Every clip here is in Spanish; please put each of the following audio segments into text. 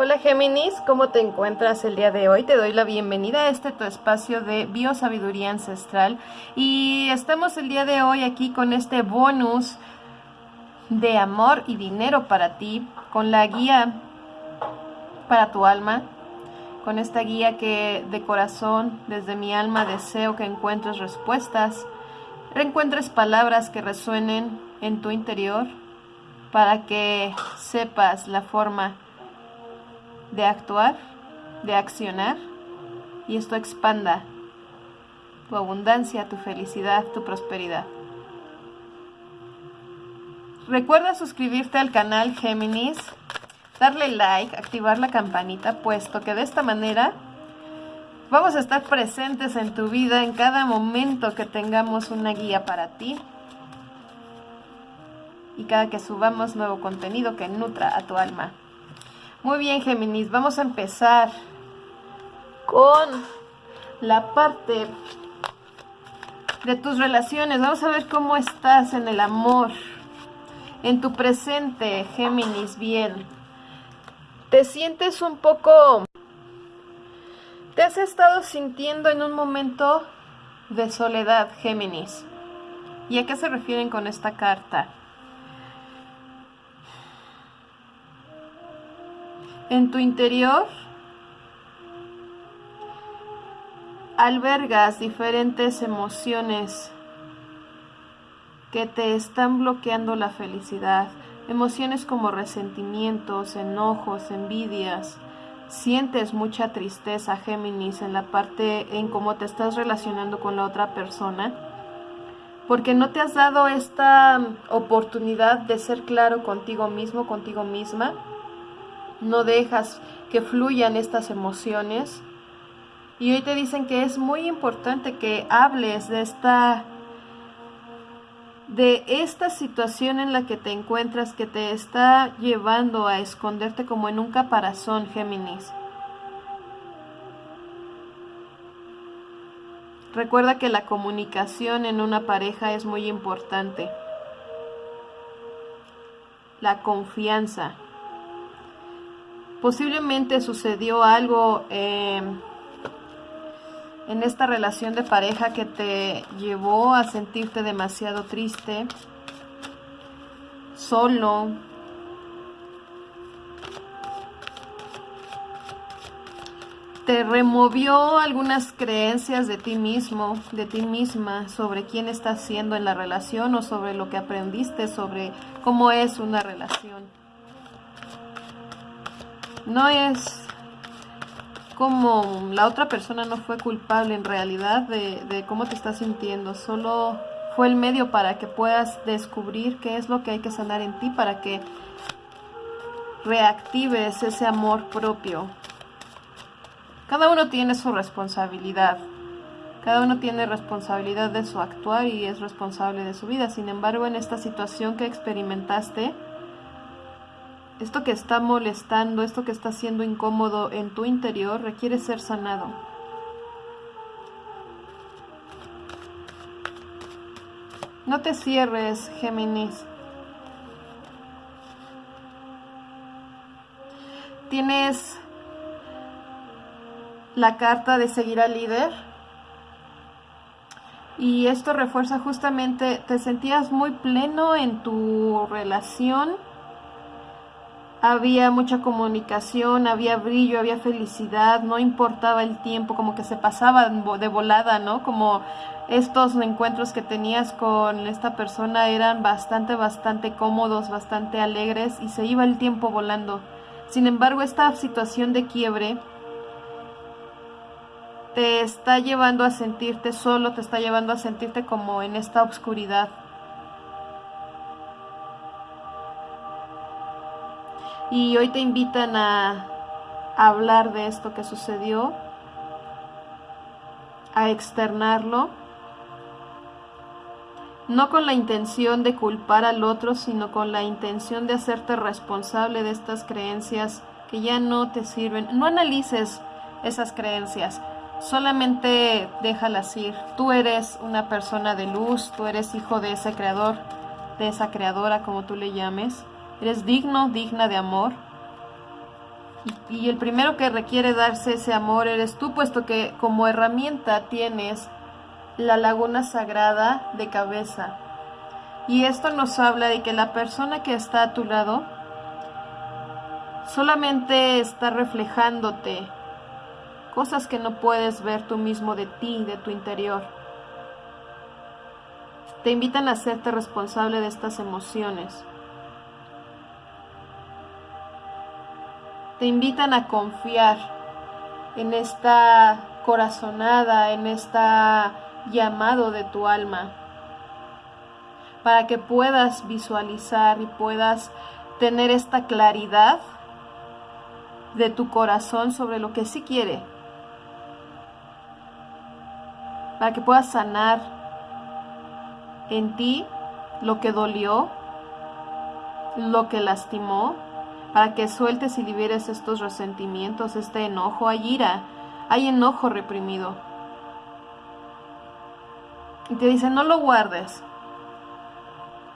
Hola Géminis, ¿cómo te encuentras el día de hoy? Te doy la bienvenida a este tu espacio de biosabiduría ancestral y estamos el día de hoy aquí con este bonus de amor y dinero para ti, con la guía para tu alma, con esta guía que de corazón, desde mi alma, deseo que encuentres respuestas, reencuentres palabras que resuenen en tu interior para que sepas la forma de actuar, de accionar, y esto expanda tu abundancia, tu felicidad, tu prosperidad. Recuerda suscribirte al canal Géminis, darle like, activar la campanita, puesto que de esta manera vamos a estar presentes en tu vida en cada momento que tengamos una guía para ti y cada que subamos nuevo contenido que nutra a tu alma. Muy bien, Géminis, vamos a empezar con la parte de tus relaciones. Vamos a ver cómo estás en el amor, en tu presente, Géminis, bien. Te sientes un poco... Te has estado sintiendo en un momento de soledad, Géminis. ¿Y a qué se refieren con esta carta? En tu interior albergas diferentes emociones que te están bloqueando la felicidad. Emociones como resentimientos, enojos, envidias. Sientes mucha tristeza, Géminis, en la parte en cómo te estás relacionando con la otra persona. Porque no te has dado esta oportunidad de ser claro contigo mismo, contigo misma no dejas que fluyan estas emociones. Y hoy te dicen que es muy importante que hables de esta de esta situación en la que te encuentras que te está llevando a esconderte como en un caparazón, Géminis. Recuerda que la comunicación en una pareja es muy importante. La confianza. Posiblemente sucedió algo eh, en esta relación de pareja que te llevó a sentirte demasiado triste, solo, te removió algunas creencias de ti mismo, de ti misma, sobre quién estás siendo en la relación o sobre lo que aprendiste, sobre cómo es una relación no es como la otra persona no fue culpable en realidad de, cómo te estás sintiendo, solo fue el medio para que puedas descubrir qué es lo que hay que sanar en ti para que reactives ese amor propio. Cada uno tiene su responsabilidad. Cada uno tiene responsabilidad de su actuar y es responsable de su vida. Sin embargo, en esta situación que experimentaste, esto que está molestando, esto que está siendo incómodo en tu interior requiere ser sanado. No te cierres, Géminis. Tienes la carta de seguir al líder. Y esto refuerza justamente, te sentías muy pleno en tu relación había mucha comunicación, había brillo, había felicidad, no importaba el tiempo, como que se pasaba de volada, ¿no? Como estos encuentros que tenías con esta persona eran bastante, bastante cómodos, bastante alegres y se iba el tiempo volando. Sin embargo, esta situación de quiebre te está llevando a sentirte solo, te está llevando a sentirte como en esta oscuridad y hoy te invitan a, hablar de esto que sucedió, a externarlo, no con la intención de culpar al otro, sino con la intención de hacerte responsable de estas creencias que ya no te sirven. No analices esas creencias, solamente déjalas ir. Tú eres una persona de luz, tú eres hijo de ese creador, de esa creadora, como tú le llames. Eres digno, digna de amor. Y, el primero que requiere darse ese amor eres tú, puesto que como herramienta tienes la laguna sagrada de cabeza. Y esto nos habla de que la persona que está a tu lado solamente está reflejándote cosas que no puedes ver tú mismo de ti, de tu interior. Te invitan a hacerte responsable de estas emociones. Te invitan a confiar en esta corazonada, en esta llamado de tu alma, para que puedas visualizar y puedas tener esta claridad de tu corazón sobre lo que sí quiere, para que puedas sanar en ti lo que dolió, lo que lastimó, para que sueltes y liberes estos resentimientos, este enojo, hay ira, hay enojo reprimido. Y te dice, no lo guardes,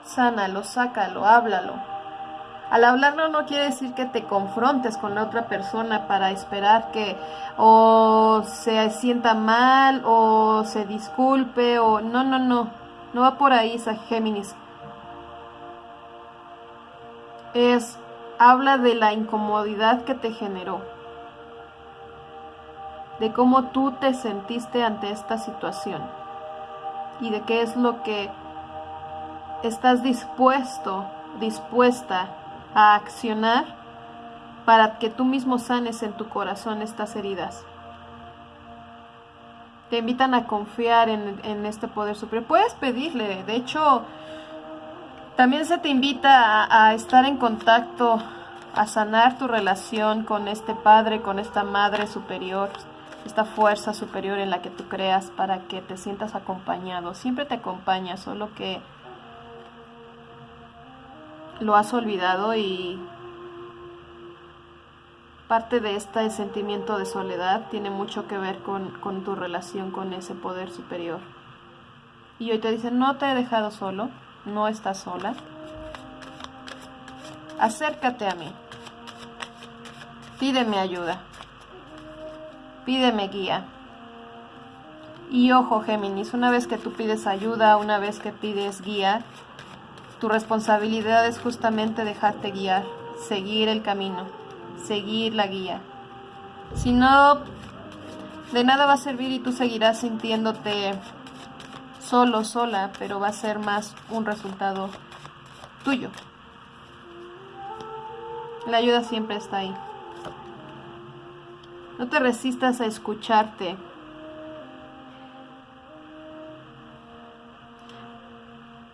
sánalo, sácalo, háblalo. Al hablarlo no quiere decir que te confrontes con la otra persona para esperar que o se sienta mal o se disculpe o no, no, no. No va por ahí Géminis. Es habla de la incomodidad que te generó. De cómo tú te sentiste ante esta situación y de qué es lo que estás dispuesto, dispuesta a accionar para que tú mismo sanes en tu corazón estas heridas. Te invitan a confiar en, este poder superior. Puedes pedirle, de hecho, también se te invita a, estar en contacto, a sanar tu relación con este Padre, con esta Madre superior, esta fuerza superior en la que tú creas para que te sientas acompañado. Siempre te acompaña, solo que lo has olvidado y parte de este sentimiento de soledad tiene mucho que ver con, tu relación con ese poder superior. Y hoy te dicen, no te he dejado solo, no estás sola. Acércate a mí. Pídeme ayuda. Pídeme guía. Y ojo, Géminis, una vez que tú pides ayuda, una vez que pides guía, tu responsabilidad es justamente dejarte guiar, seguir el camino, seguir la guía. Si no, de nada va a servir y tú seguirás sintiéndote solo, sola, pero va a ser más un resultado tuyo. La ayuda siempre está ahí. No te resistas a escucharte,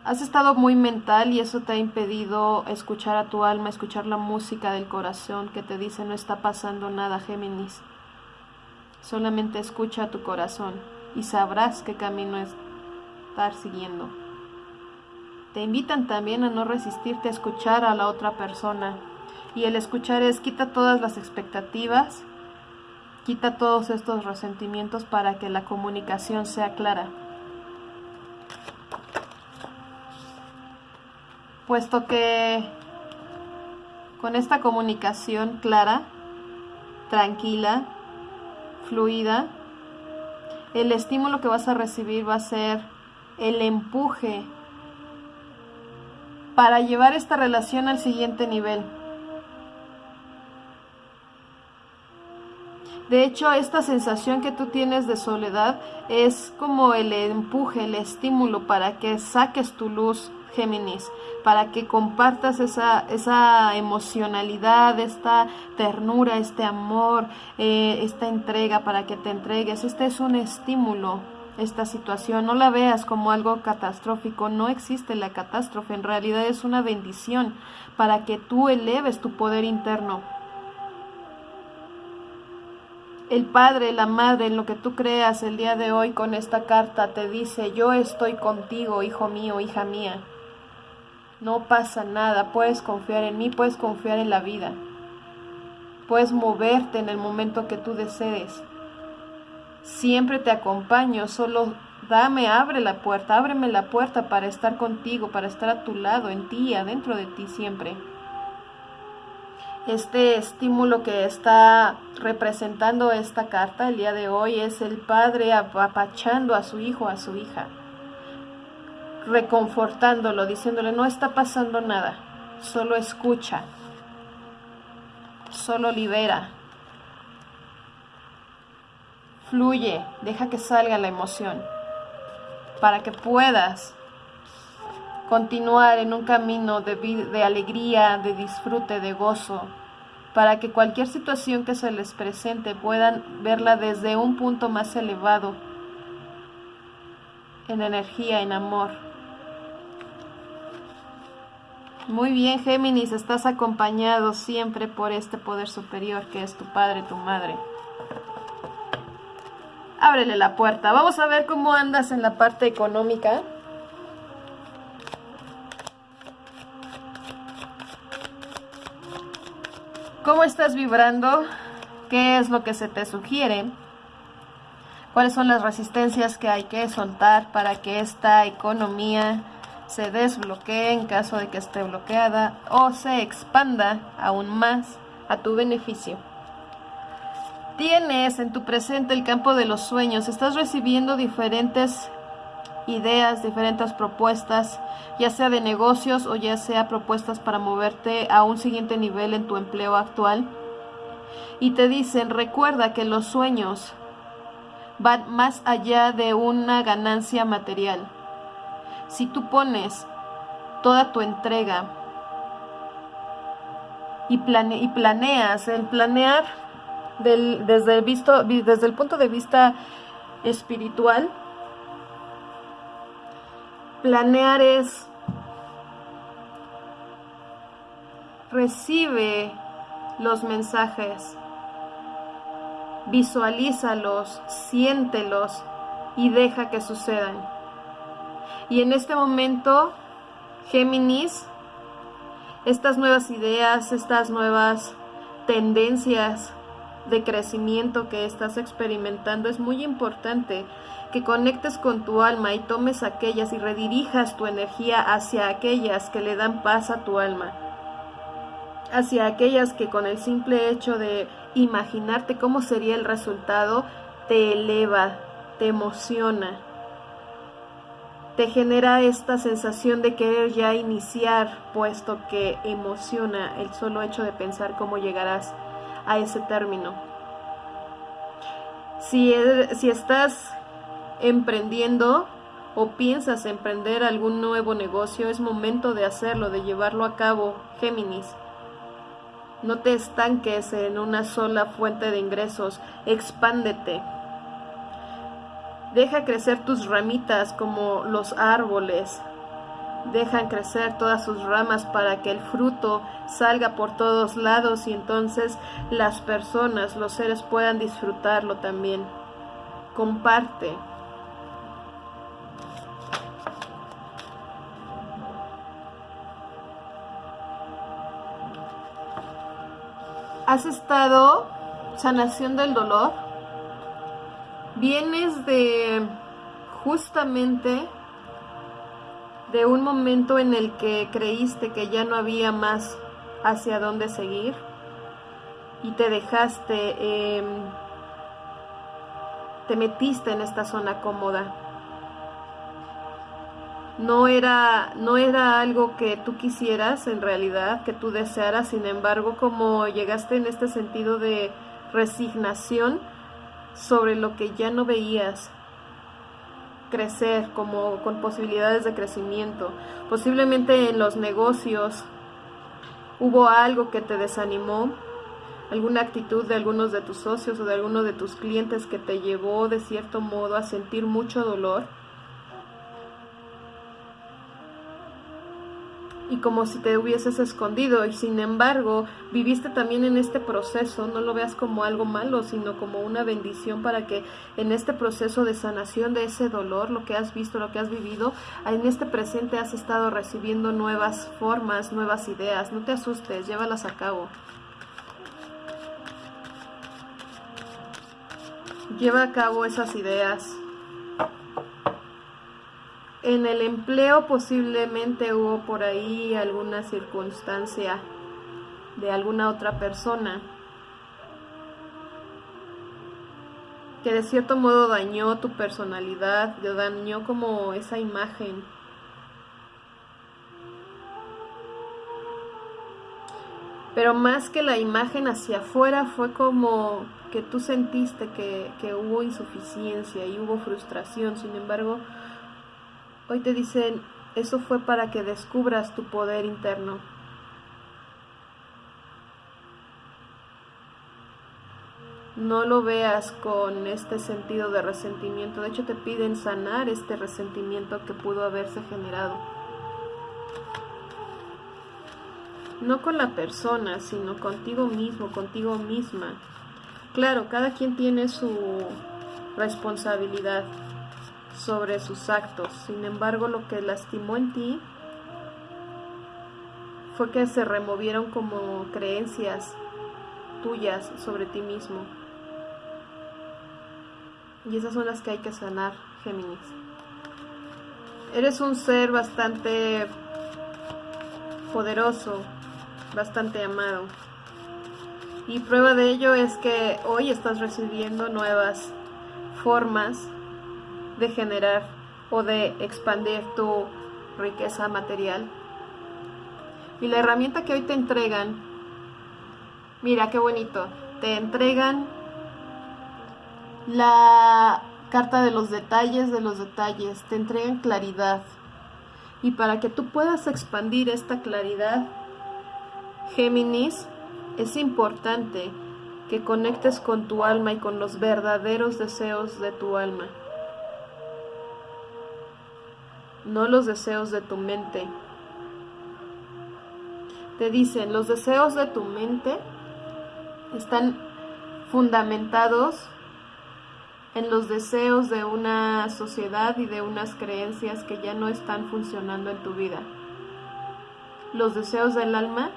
Has estado muy mental y eso te ha impedido escuchar a tu alma, escuchar la música del corazón que te dice no está pasando nada, Géminis. Solamente escucha a tu corazón y sabrás qué camino siguiendo. Te invitan también a no resistirte a escuchar a la otra persona. Y el escuchar es quita todas las expectativas, quita todos estos resentimientos para que la comunicación sea clara. puesto que con esta comunicación clara, tranquila, fluida, el estímulo que vas a recibir va a ser el empuje para llevar esta relación al siguiente nivel. De hecho, esta sensación que tú tienes de soledad es como el empuje, el estímulo para que saques tu luz, Géminis, para que compartas esa, esa emocionalidad, esta ternura, este amor, eh, esta entrega, para que te entregues. Este es un estímulo, esta situación. No la veas como algo catastrófico, no existe la catástrofe, en realidad es una bendición para que tú eleves tu poder interno. El Padre, la Madre, en lo que tú creas el día de hoy con esta carta te dice, yo estoy contigo, hijo mío, hija mía. No pasa nada, puedes confiar en mí, puedes confiar en la vida. Puedes moverte en el momento que tú desees. Siempre te acompaño, solo dame, abre la puerta, ábreme la puerta para estar contigo, para estar a tu lado, en ti, adentro de ti siempre. Este estímulo que está representando esta carta el día de hoy es el padre apapachando a su hijo, a su hija, reconfortándolo, diciéndole no está pasando nada, solo escucha, solo libera, fluye, deja que salga la emoción, para que puedas continuar en un camino de, de alegría, de disfrute, de gozo, para que cualquier situación que se les presente puedan verla desde un punto más elevado, en energía, en amor. Muy bien, Géminis, estás acompañado siempre por este poder superior que es tu padre, tu madre. Ábrele la puerta. Vamos a ver cómo andas en la parte económica. ¿Cómo estás vibrando? ¿Qué es lo que se te sugiere? ¿Cuáles son las resistencias que hay que soltar para que esta economía se desbloquee en caso de que esté bloqueada o se expanda aún más a tu beneficio? Tienes en tu presente el campo de los sueños, estás recibiendo diferentes ideas, diferentes propuestas, ya sea de negocios o ya sea propuestas para moverte a un siguiente nivel en tu empleo actual. Y te dicen, recuerda que los sueños van más allá de una ganancia material. Si tú pones toda tu entrega y, y planeas, el planear desde, el desde el punto de vista espiritual, Planear es recibe los mensajes, visualízalos, siéntelos y deja que sucedan. Y en este momento, Géminis, estas nuevas ideas, estas nuevas tendencias de crecimiento que estás experimentando es muy importante que conectes con tu alma y tomes aquellas y redirijas tu energía hacia aquellas que le dan paz a tu alma, hacia aquellas que con el simple hecho de imaginarte cómo sería el resultado te eleva, te emociona, te genera esta sensación de querer ya iniciar, puesto que emociona el solo hecho de pensar cómo llegarás a ese término. Si, si estás emprendiendo o piensas emprender algún nuevo negocio, es momento de hacerlo, de llevarlo a cabo, Géminis. No te estanques en una sola fuente de ingresos, expándete. Deja crecer tus ramitas como los árboles. Dejan crecer todas sus ramas para que el fruto salga por todos lados y entonces las personas, los seres puedan disfrutarlo también. Comparte. has estado sanación del dolor, vienes de justamente de un momento en el que creíste que ya no había más hacia dónde seguir y te dejaste, em, te metiste en esta zona cómoda. No era, no era algo que tú quisieras en realidad, que tú desearas, sin embargo, como llegaste en este sentido de resignación sobre lo que ya no veías crecer como con posibilidades de crecimiento. Posiblemente en los negocios hubo algo que te desanimó, alguna actitud de algunos de tus socios o de algunos de tus clientes que te llevó de cierto modo a sentir mucho dolor y como si te hubieses escondido y sin embargo viviste también en este proceso, no lo veas como algo malo, sino como una bendición para que en este proceso de sanación de ese dolor, lo que has visto, lo que has vivido, en este presente has estado recibiendo nuevas formas, nuevas ideas, no te asustes, llévalas a cabo. Lleva a cabo esas ideas. En el empleo posiblemente hubo por ahí alguna circunstancia de alguna otra persona que de cierto modo dañó tu personalidad, dañó como esa imagen. Pero más que la imagen hacia afuera fue como que tú sentiste que, que hubo insuficiencia y hubo frustración. Sin embargo, hoy te dicen, eso fue para que descubras tu poder interno. no lo veas con este sentido de resentimiento. De hecho, te piden sanar este resentimiento que pudo haberse generado. No con la persona, sino contigo mismo, contigo misma. Claro, cada quien tiene su responsabilidad sobre sus actos. Sin embargo, lo que lastimó en ti fue que se removieron como creencias tuyas sobre ti mismo. Y esas son las que hay que sanar, Géminis. Eres un ser bastante poderoso, bastante amado. Y prueba de ello es que hoy estás recibiendo nuevas formas de generar o de expandir tu riqueza material. Y la herramienta que hoy te entregan, mira qué bonito, te entregan la carta de los detalles de los detalles, te entregan claridad. Y para que tú puedas expandir esta claridad, Géminis, es importante que conectes con tu alma y con los verdaderos deseos de tu alma. No los deseos de tu mente. Te dicen, los deseos de tu mente están fundamentados en los deseos de una sociedad y de unas creencias que ya no están funcionando en tu vida. Los deseos del alma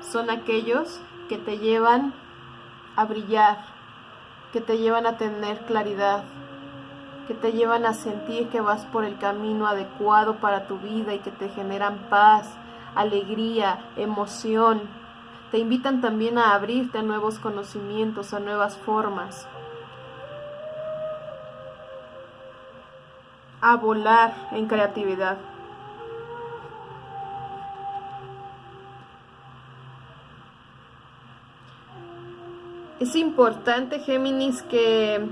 son aquellos que te llevan a brillar, que te llevan a tener claridad, que te llevan a sentir que vas por el camino adecuado para tu vida y que te generan paz, alegría, emoción. Te invitan también a abrirte a nuevos conocimientos, a nuevas formas. a volar en creatividad. Es importante, Géminis, que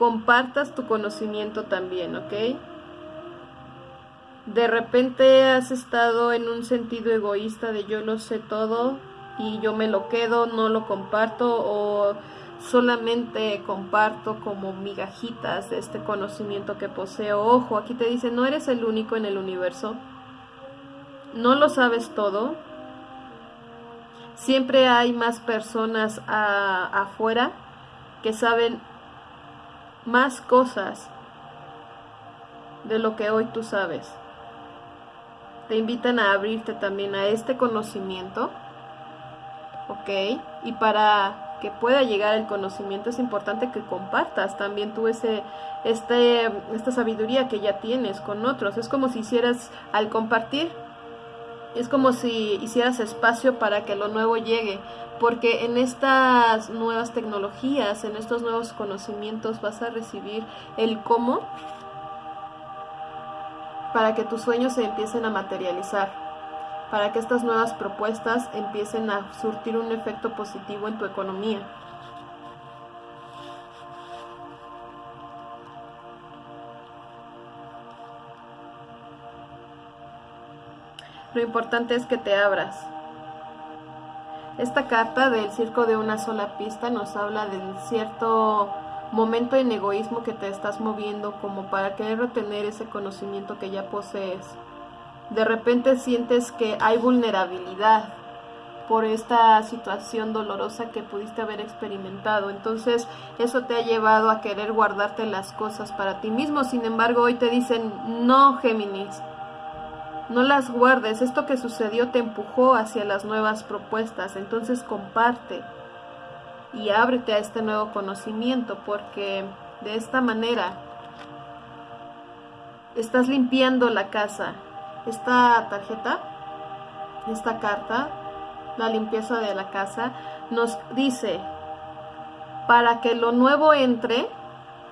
compartas tu conocimiento también, ¿ok? De repente has estado en un sentido egoísta de yo lo sé todo y yo me lo quedo, no lo comparto o solamente comparto como migajitas de este conocimiento que poseo. Ojo, aquí te dice, no eres el único en el universo, no lo sabes todo, siempre hay más personas afuera que saben más cosas de lo que hoy tú sabes. Te invitan a abrirte también a este conocimiento, ¿ok? Y para que pueda llegar el conocimiento, es importante que compartas también tú ese, este, esta sabiduría que ya tienes con otros. Es como si hicieras, al compartir, es como si hicieras espacio para que lo nuevo llegue, porque en estas nuevas tecnologías, en estos nuevos conocimientos vas a recibir el cómo para que tus sueños se empiecen a materializar para que estas nuevas propuestas empiecen a surtir un efecto positivo en tu economía. Lo importante es que te abras. Esta carta del circo de una sola pista nos habla de cierto momento en egoísmo que te estás moviendo como para querer retener ese conocimiento que ya posees de repente sientes que hay vulnerabilidad por esta situación dolorosa que pudiste haber experimentado. Entonces eso te ha llevado a querer guardarte las cosas para ti mismo. Sin embargo, hoy te dicen, no, Géminis, no las guardes. Esto que sucedió te empujó hacia las nuevas propuestas. Entonces comparte y ábrete a este nuevo conocimiento porque de esta manera estás limpiando la casa esta tarjeta, esta carta, la limpieza de la casa, nos dice, para que lo nuevo entre,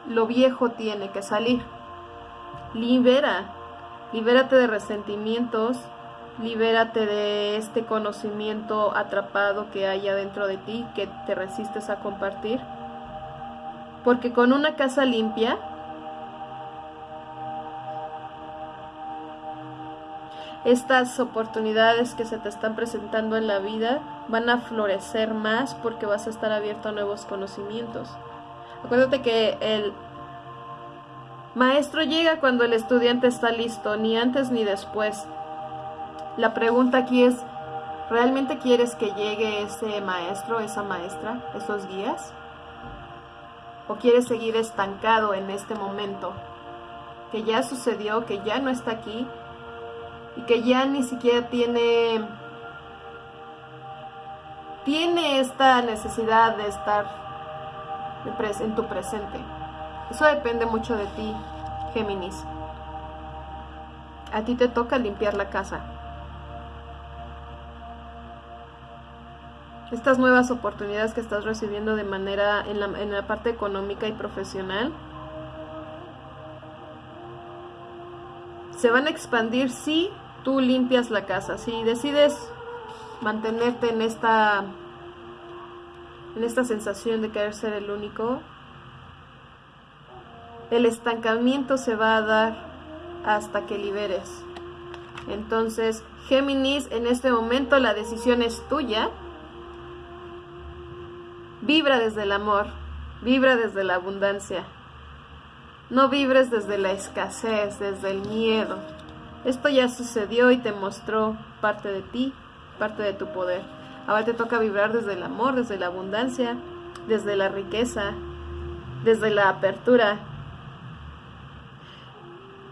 lo viejo tiene que salir. Libera, libérate de resentimientos, libérate de este conocimiento atrapado que hay adentro de ti que te resistes a compartir. Porque con una casa limpia, estas oportunidades que se te están presentando en la vida van a florecer más porque vas a estar abierto a nuevos conocimientos. Acuérdate que el maestro llega cuando el estudiante está listo, ni antes ni después. La pregunta aquí es, ¿realmente quieres que llegue ese maestro, esa maestra, esos guías? ¿O quieres seguir estancado en este momento? Que ya sucedió, que ya no está aquí y que ya ni siquiera tiene tiene esta necesidad de estar en tu presente. Eso depende mucho de ti, Géminis. A ti te toca limpiar la casa. Estas nuevas oportunidades que estás recibiendo de manera en la, parte económica y profesional se van a expandir si tú limpias la casa. Si decides mantenerte en esta en esta sensación de querer ser el único, el estancamiento se va a dar hasta que liberes. Entonces, Géminis, en este momento la decisión es tuya. Vibra desde el amor, vibra desde la abundancia. No vibres desde la escasez, desde el miedo. Esto ya sucedió y te mostró parte de ti, parte de tu poder. Ahora te toca vibrar desde el amor, desde la abundancia, desde la riqueza, desde la apertura.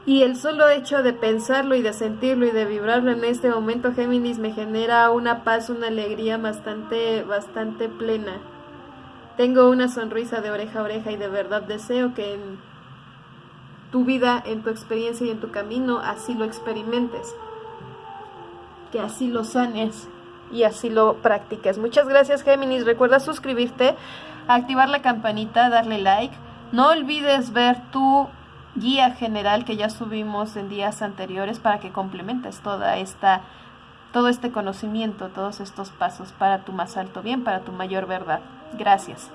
Y el solo hecho de pensarlo y de sentirlo y de vibrarlo en este momento, Géminis, me genera una paz, una alegría bastante, bastante plena. Tengo una sonrisa de oreja a oreja y de verdad deseo que en tu vida, en tu experiencia y en tu camino, así lo experimentes, que así lo sanes y así lo practiques. Muchas gracias Géminis, recuerda suscribirte, activar la campanita, darle like, no olvides ver tu guía general que ya subimos en días anteriores para que complementes toda esta todo este conocimiento, todos estos pasos para tu más alto bien, para tu mayor verdad. Gracias.